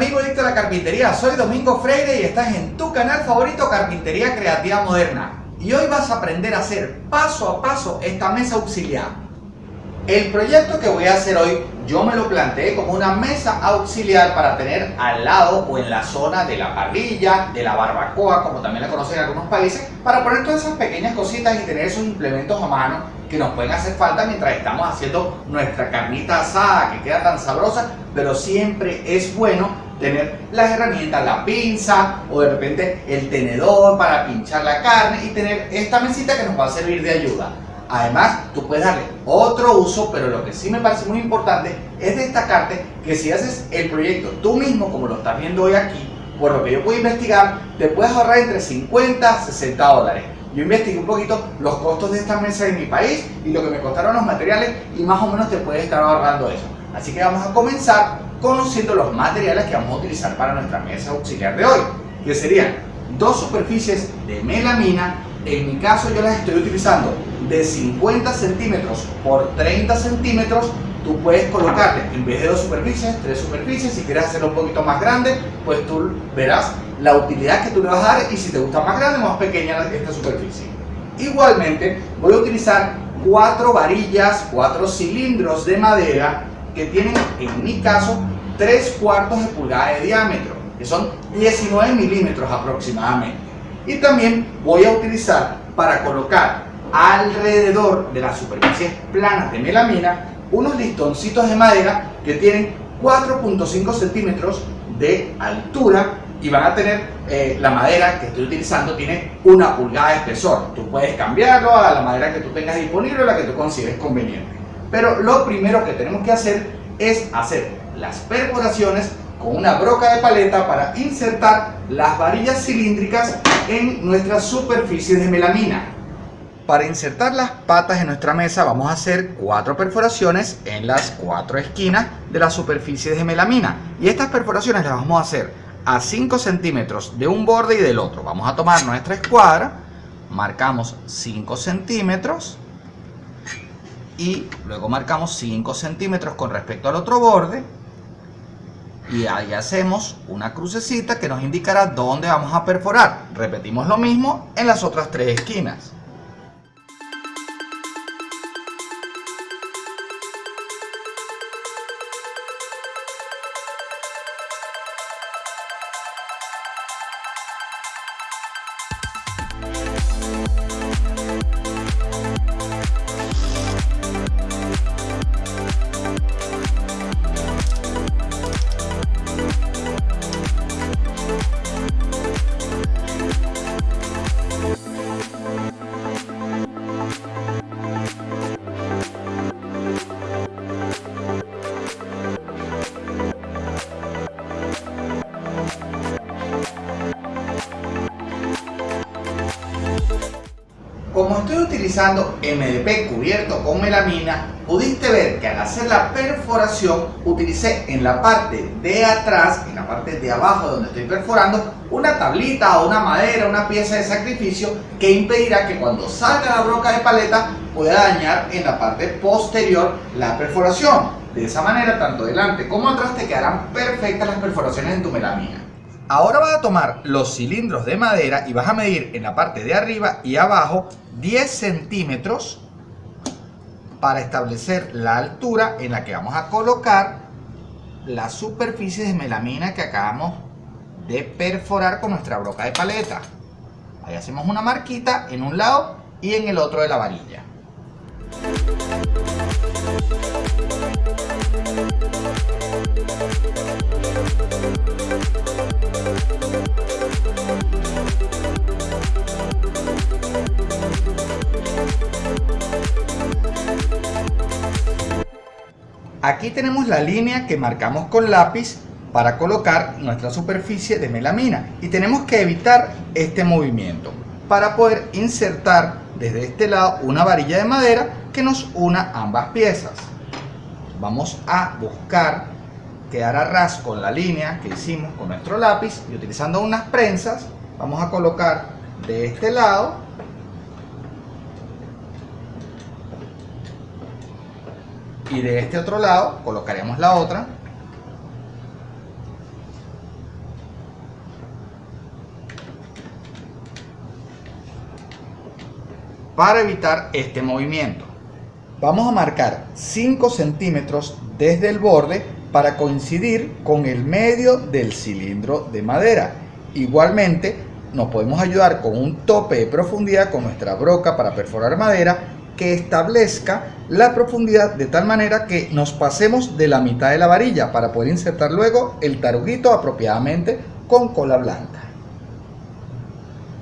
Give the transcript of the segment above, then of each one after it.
amigo a la carpintería? Soy Domingo Freire y estás en tu canal favorito Carpintería Creativa Moderna. Y hoy vas a aprender a hacer paso a paso esta mesa auxiliar. El proyecto que voy a hacer hoy yo me lo planteé como una mesa auxiliar para tener al lado o en la zona de la parrilla, de la barbacoa, como también la conocen en algunos países, para poner todas esas pequeñas cositas y tener esos implementos a mano que nos pueden hacer falta mientras estamos haciendo nuestra carnita asada que queda tan sabrosa, pero siempre es bueno tener las herramientas, la pinza o de repente el tenedor para pinchar la carne y tener esta mesita que nos va a servir de ayuda. Además, tú puedes darle otro uso, pero lo que sí me parece muy importante es destacarte que si haces el proyecto tú mismo, como lo estás viendo hoy aquí, por lo que yo puedo investigar, te puedes ahorrar entre 50 a 60 dólares. Yo investigué un poquito los costos de esta mesa en mi país y lo que me costaron los materiales y más o menos te puedes estar ahorrando eso. Así que vamos a comenzar conociendo los materiales que vamos a utilizar para nuestra mesa auxiliar de hoy, que serían dos superficies de melamina. En mi caso yo las estoy utilizando de 50 centímetros por 30 centímetros, tú puedes colocarle, en vez de dos superficies, tres superficies. Si quieres hacerlo un poquito más grande, pues tú verás la utilidad que tú le vas a dar y si te gusta más grande más pequeña esta superficie. Igualmente, voy a utilizar cuatro varillas, cuatro cilindros de madera que tienen, en mi caso, 3 cuartos de pulgada de diámetro, que son 19 milímetros aproximadamente. Y también voy a utilizar para colocar alrededor de las superficies planas de melamina unos listoncitos de madera que tienen 4.5 centímetros de altura y van a tener eh, la madera que estoy utilizando tiene una pulgada de espesor. Tú puedes cambiarlo a la madera que tú tengas disponible o la que tú consideres conveniente. Pero lo primero que tenemos que hacer es hacer las perforaciones con una broca de paleta para insertar las varillas cilíndricas en nuestras superficies de melamina. Para insertar las patas en nuestra mesa vamos a hacer cuatro perforaciones en las cuatro esquinas de las superficies de melamina. Y estas perforaciones las vamos a hacer a 5 centímetros de un borde y del otro. Vamos a tomar nuestra escuadra, marcamos 5 centímetros y luego marcamos 5 centímetros con respecto al otro borde y ahí hacemos una crucecita que nos indicará dónde vamos a perforar. Repetimos lo mismo en las otras tres esquinas. Utilizando MDP cubierto con melamina, pudiste ver que al hacer la perforación utilicé en la parte de atrás, en la parte de abajo donde estoy perforando, una tablita o una madera, una pieza de sacrificio que impedirá que cuando salga la broca de paleta pueda dañar en la parte posterior la perforación. De esa manera, tanto delante como atrás te quedarán perfectas las perforaciones en tu melamina. Ahora vas a tomar los cilindros de madera y vas a medir en la parte de arriba y abajo 10 centímetros para establecer la altura en la que vamos a colocar la superficie de melamina que acabamos de perforar con nuestra broca de paleta. Ahí hacemos una marquita en un lado y en el otro de la varilla. Aquí tenemos la línea que marcamos con lápiz para colocar nuestra superficie de melamina y tenemos que evitar este movimiento. Para poder insertar desde este lado una varilla de madera que nos una ambas piezas. Vamos a buscar quedar a ras con la línea que hicimos con nuestro lápiz y utilizando unas prensas vamos a colocar de este lado y de este otro lado colocaremos la otra para evitar este movimiento Vamos a marcar 5 centímetros desde el borde para coincidir con el medio del cilindro de madera. Igualmente nos podemos ayudar con un tope de profundidad con nuestra broca para perforar madera que establezca la profundidad de tal manera que nos pasemos de la mitad de la varilla para poder insertar luego el taruguito apropiadamente con cola blanca.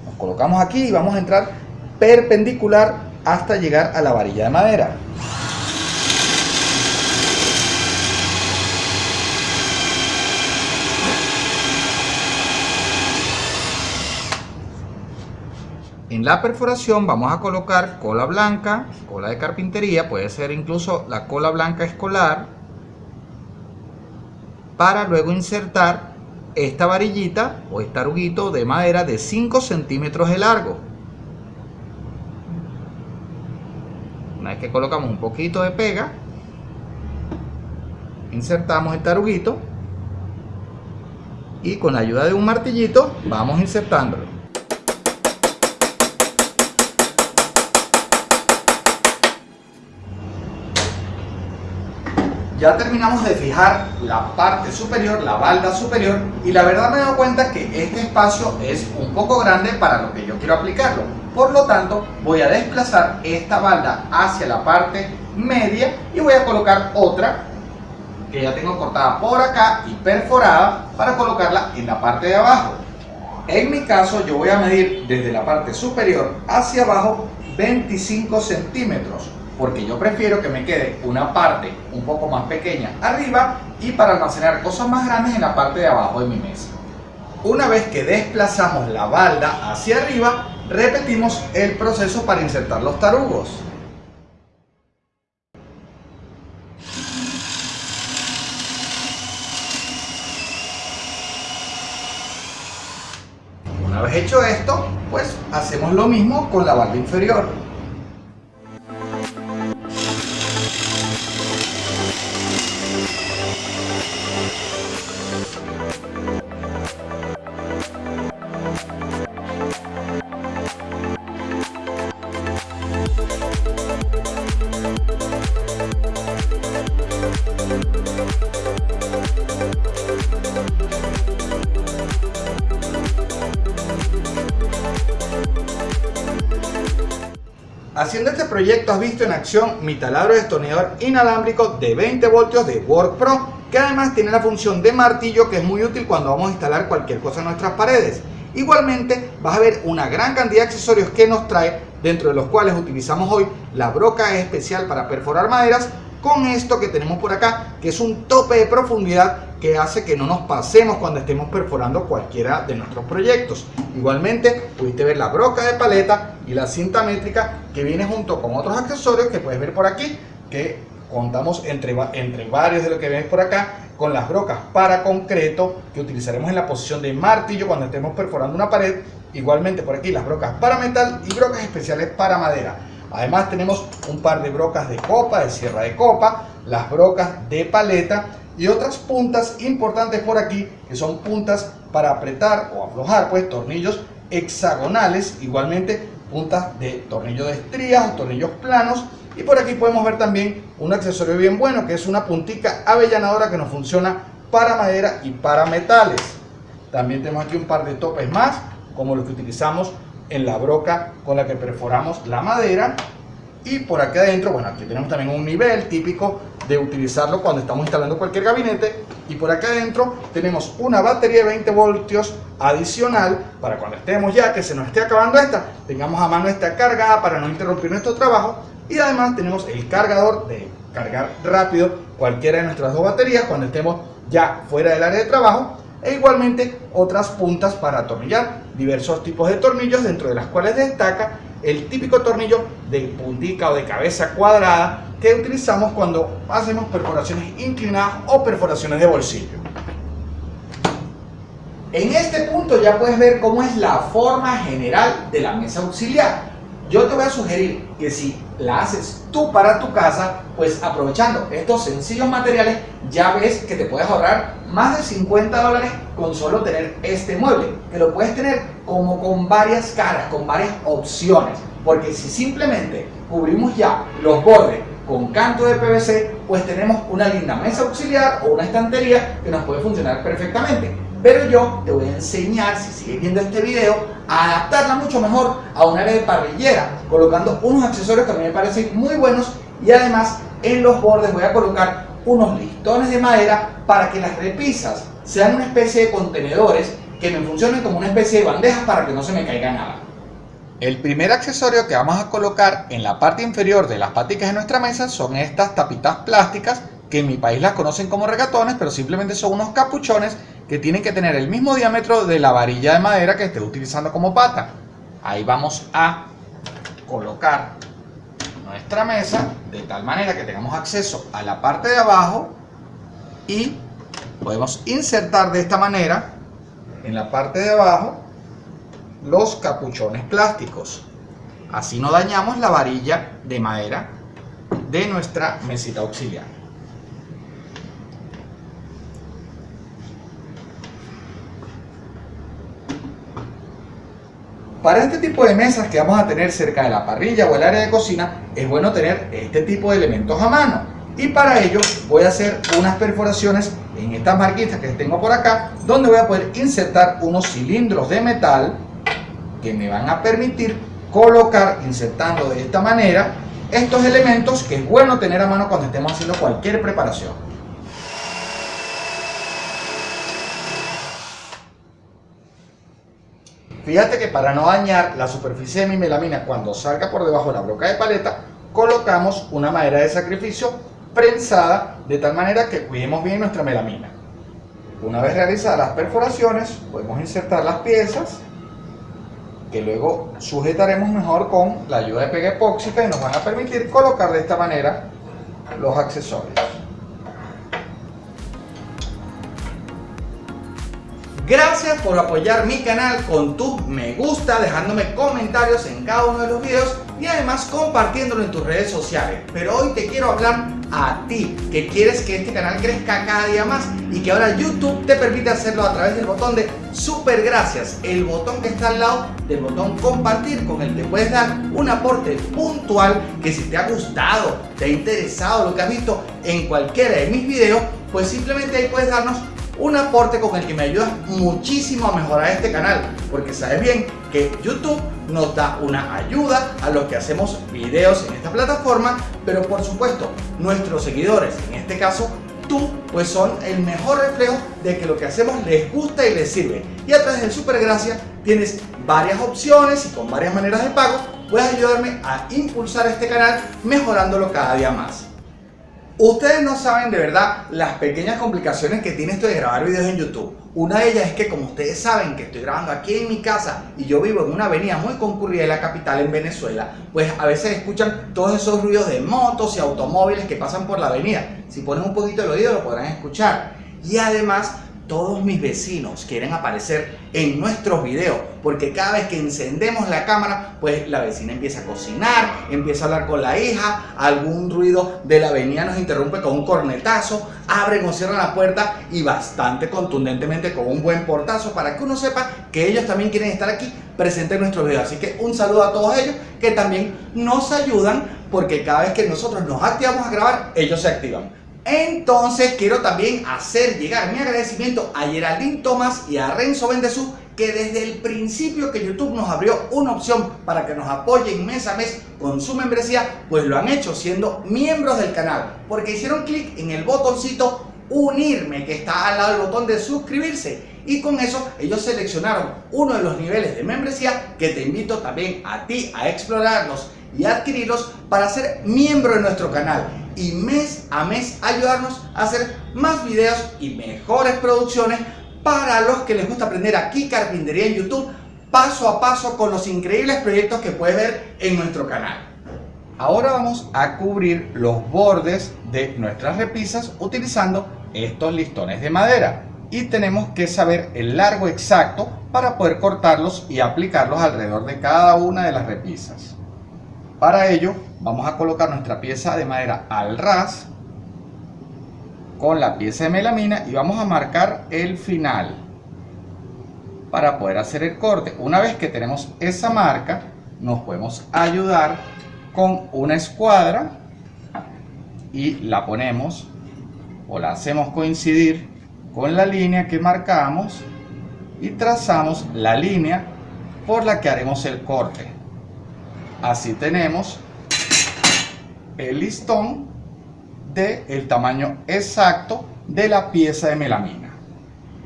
Nos colocamos aquí y vamos a entrar perpendicular hasta llegar a la varilla de madera. En la perforación vamos a colocar cola blanca, cola de carpintería, puede ser incluso la cola blanca escolar, para luego insertar esta varillita o este aruguito de madera de 5 centímetros de largo. Que colocamos un poquito de pega, insertamos el taruguito y con la ayuda de un martillito vamos insertándolo. Ya terminamos de fijar la parte superior, la balda superior y la verdad me he dado cuenta que este espacio es un poco grande para lo que yo quiero aplicarlo por lo tanto, voy a desplazar esta balda hacia la parte media y voy a colocar otra que ya tengo cortada por acá y perforada para colocarla en la parte de abajo. En mi caso yo voy a medir desde la parte superior hacia abajo 25 centímetros porque yo prefiero que me quede una parte un poco más pequeña arriba y para almacenar cosas más grandes en la parte de abajo de mi mesa. Una vez que desplazamos la balda hacia arriba, repetimos el proceso para insertar los tarugos. Una vez hecho esto, pues hacemos lo mismo con la balda inferior. Proyecto has visto en acción mi taladro destornillador inalámbrico de 20 voltios de Work Pro que además tiene la función de martillo que es muy útil cuando vamos a instalar cualquier cosa en nuestras paredes. Igualmente vas a ver una gran cantidad de accesorios que nos trae dentro de los cuales utilizamos hoy la broca especial para perforar maderas con esto que tenemos por acá, que es un tope de profundidad que hace que no nos pasemos cuando estemos perforando cualquiera de nuestros proyectos. Igualmente, pudiste ver la broca de paleta y la cinta métrica que viene junto con otros accesorios que puedes ver por aquí, que contamos entre, entre varios de lo que ves por acá, con las brocas para concreto que utilizaremos en la posición de martillo cuando estemos perforando una pared. Igualmente por aquí las brocas para metal y brocas especiales para madera. Además tenemos un par de brocas de copa, de sierra de copa, las brocas de paleta y otras puntas importantes por aquí que son puntas para apretar o aflojar pues tornillos hexagonales, igualmente puntas de tornillo de estrías o tornillos planos y por aquí podemos ver también un accesorio bien bueno que es una puntica avellanadora que nos funciona para madera y para metales. También tenemos aquí un par de topes más como los que utilizamos en la broca con la que perforamos la madera y por aquí adentro, bueno, aquí tenemos también un nivel típico de utilizarlo cuando estamos instalando cualquier gabinete y por acá adentro tenemos una batería de 20 voltios adicional para cuando estemos ya, que se nos esté acabando esta, tengamos a mano esta cargada para no interrumpir nuestro trabajo. Y además tenemos el cargador de cargar rápido cualquiera de nuestras dos baterías cuando estemos ya fuera del área de trabajo. E igualmente otras puntas para atornillar diversos tipos de tornillos dentro de las cuales destaca el típico tornillo de puntica o de cabeza cuadrada que utilizamos cuando hacemos perforaciones inclinadas o perforaciones de bolsillo. En este punto ya puedes ver cómo es la forma general de la mesa auxiliar. Yo te voy a sugerir que si la haces tú para tu casa, pues aprovechando estos sencillos materiales ya ves que te puedes ahorrar más de 50 dólares con solo tener este mueble, que lo puedes tener como con varias caras, con varias opciones, porque si simplemente cubrimos ya los bordes con canto de PVC, pues tenemos una linda mesa auxiliar o una estantería que nos puede funcionar perfectamente. Pero yo te voy a enseñar, si sigues viendo este video, a adaptarla mucho mejor a un área de parrillera, colocando unos accesorios que a mí me parecen muy buenos y además en los bordes voy a colocar unos listones de madera para que las repisas sean una especie de contenedores que me funcionen como una especie de bandejas para que no se me caiga nada. El primer accesorio que vamos a colocar en la parte inferior de las paticas de nuestra mesa son estas tapitas plásticas que en mi país las conocen como regatones, pero simplemente son unos capuchones que tienen que tener el mismo diámetro de la varilla de madera que esté utilizando como pata. Ahí vamos a colocar nuestra mesa de tal manera que tengamos acceso a la parte de abajo y podemos insertar de esta manera en la parte de abajo los capuchones plásticos. Así no dañamos la varilla de madera de nuestra mesita auxiliar. Para este tipo de mesas que vamos a tener cerca de la parrilla o el área de cocina, es bueno tener este tipo de elementos a mano. Y para ello voy a hacer unas perforaciones en estas marquitas que tengo por acá, donde voy a poder insertar unos cilindros de metal que me van a permitir colocar, insertando de esta manera, estos elementos que es bueno tener a mano cuando estemos haciendo cualquier preparación. Fíjate que para no dañar la superficie de mi melamina cuando salga por debajo de la broca de paleta, colocamos una madera de sacrificio prensada de tal manera que cuidemos bien nuestra melamina. Una vez realizadas las perforaciones, podemos insertar las piezas que luego sujetaremos mejor con la ayuda de pega epóxica y nos van a permitir colocar de esta manera los accesorios. Gracias por apoyar mi canal con tu me gusta, dejándome comentarios en cada uno de los videos y además compartiéndolo en tus redes sociales. Pero hoy te quiero hablar a ti, que quieres que este canal crezca cada día más y que ahora YouTube te permite hacerlo a través del botón de super gracias, el botón que está al lado del botón compartir con el que puedes dar un aporte puntual que si te ha gustado, te ha interesado lo que has visto en cualquiera de mis videos, pues simplemente ahí puedes darnos un aporte con el que me ayudas muchísimo a mejorar este canal, porque sabes bien que YouTube nos da una ayuda a los que hacemos videos en esta plataforma, pero por supuesto nuestros seguidores, en este caso tú, pues son el mejor reflejo de que lo que hacemos les gusta y les sirve. Y a través del Super Gracias tienes varias opciones y con varias maneras de pago puedes ayudarme a impulsar este canal mejorándolo cada día más. Ustedes no saben de verdad las pequeñas complicaciones que tiene esto de grabar videos en YouTube. Una de ellas es que como ustedes saben que estoy grabando aquí en mi casa y yo vivo en una avenida muy concurrida de la capital en Venezuela, pues a veces escuchan todos esos ruidos de motos y automóviles que pasan por la avenida. Si ponen un poquito el oído lo podrán escuchar. Y además todos mis vecinos quieren aparecer en nuestros videos porque cada vez que encendemos la cámara pues la vecina empieza a cocinar, empieza a hablar con la hija, algún ruido de la avenida nos interrumpe con un cornetazo, abren o cierran la puerta y bastante contundentemente con un buen portazo para que uno sepa que ellos también quieren estar aquí presentes en nuestros videos. Así que un saludo a todos ellos que también nos ayudan porque cada vez que nosotros nos activamos a grabar ellos se activan. Entonces quiero también hacer llegar mi agradecimiento a Geraldine Thomas y a Renzo Bendezú que desde el principio que YouTube nos abrió una opción para que nos apoyen mes a mes con su membresía, pues lo han hecho siendo miembros del canal, porque hicieron clic en el botoncito unirme que está al lado del botón de suscribirse. Y con eso ellos seleccionaron uno de los niveles de membresía que te invito también a ti a explorarlos y adquirirlos para ser miembro de nuestro canal y mes a mes ayudarnos a hacer más videos y mejores producciones para los que les gusta aprender aquí carpintería en YouTube paso a paso con los increíbles proyectos que puedes ver en nuestro canal. Ahora vamos a cubrir los bordes de nuestras repisas utilizando estos listones de madera y tenemos que saber el largo exacto para poder cortarlos y aplicarlos alrededor de cada una de las repisas. Para ello vamos a colocar nuestra pieza de madera al ras con la pieza de melamina y vamos a marcar el final para poder hacer el corte. Una vez que tenemos esa marca, nos podemos ayudar con una escuadra y la ponemos o la hacemos coincidir con la línea que marcamos y trazamos la línea por la que haremos el corte. Así tenemos el listón del el tamaño exacto de la pieza de melamina.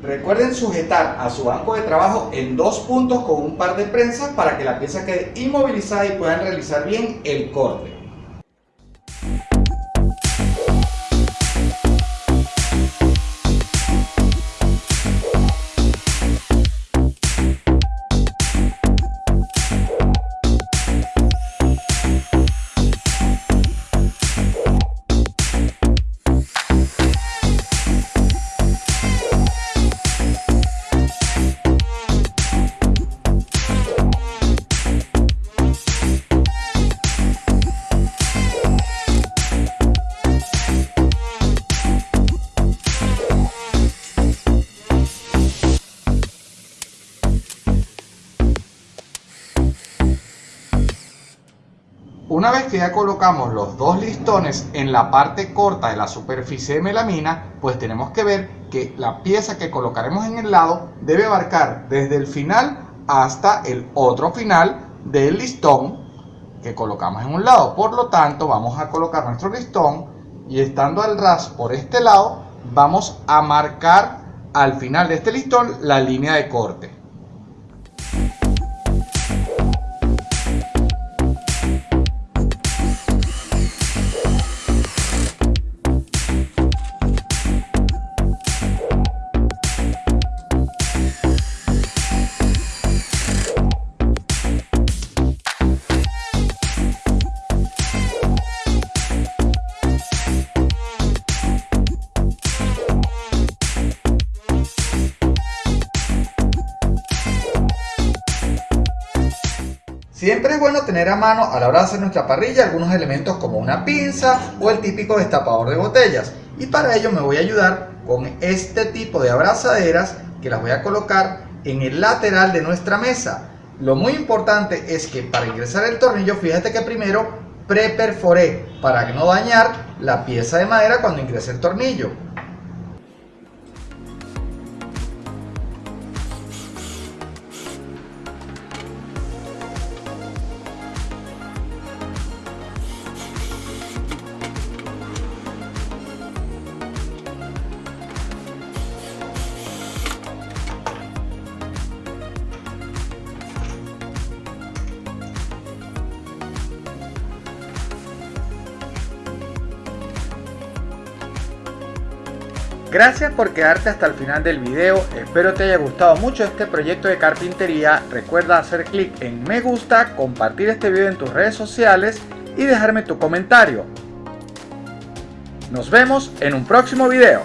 Recuerden sujetar a su banco de trabajo en dos puntos con un par de prensas para que la pieza quede inmovilizada y puedan realizar bien el corte. Ya colocamos los dos listones en la parte corta de la superficie de melamina, pues tenemos que ver que la pieza que colocaremos en el lado debe abarcar desde el final hasta el otro final del listón que colocamos en un lado. Por lo tanto, vamos a colocar nuestro listón y estando al ras por este lado, vamos a marcar al final de este listón la línea de corte. Bueno tener a mano a la hora de hacer nuestra parrilla algunos elementos como una pinza o el típico destapador de botellas. Y para ello me voy a ayudar con este tipo de abrazaderas que las voy a colocar en el lateral de nuestra mesa. Lo muy importante es que para ingresar el tornillo, fíjate que primero preperforé para no dañar la pieza de madera cuando ingrese el tornillo. Gracias por quedarte hasta el final del video, espero te haya gustado mucho este proyecto de carpintería, recuerda hacer clic en me gusta, compartir este video en tus redes sociales y dejarme tu comentario. Nos vemos en un próximo video.